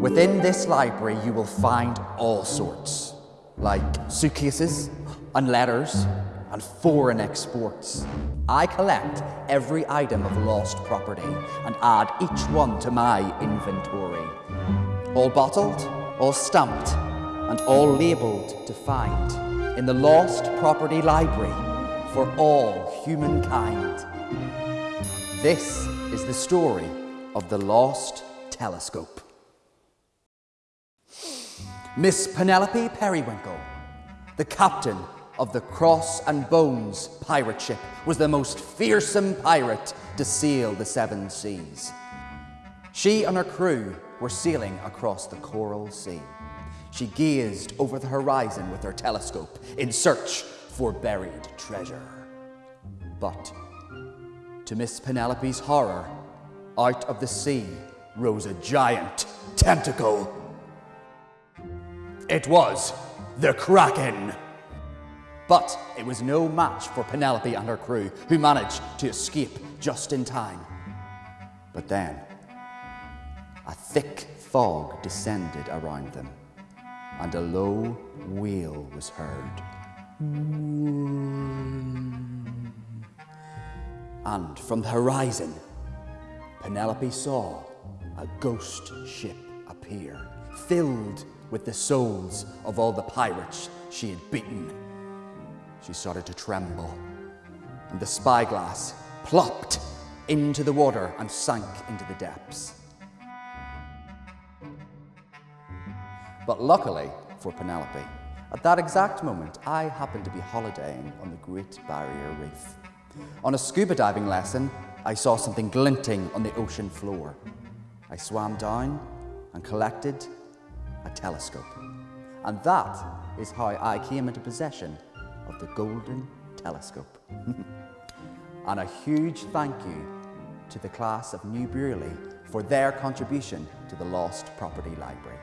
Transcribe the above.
Within this library, you will find all sorts, like suitcases and letters and foreign exports. I collect every item of lost property and add each one to my inventory. All bottled, all stamped, and all labelled to find in the Lost Property Library for all humankind. This is the story of the Lost Telescope. Miss Penelope Periwinkle, the captain of the Cross and Bones pirate ship, was the most fearsome pirate to sail the seven seas. She and her crew were sailing across the Coral Sea. She gazed over the horizon with her telescope in search for buried treasure. But, to Miss Penelope's horror, out of the sea rose a giant tentacle. It was the Kraken. But it was no match for Penelope and her crew, who managed to escape just in time. But then, a thick fog descended around them, and a low wail was heard. And from the horizon, Penelope saw a ghost ship appear, filled with the souls of all the pirates she had beaten. She started to tremble, and the spyglass plopped into the water and sank into the depths. But luckily for Penelope, at that exact moment, I happened to be holidaying on the Great Barrier Reef. On a scuba diving lesson, I saw something glinting on the ocean floor. I swam down and collected a telescope. And that is how I came into possession of the Golden Telescope. and a huge thank you to the class of New Brearley for their contribution to the Lost Property Library.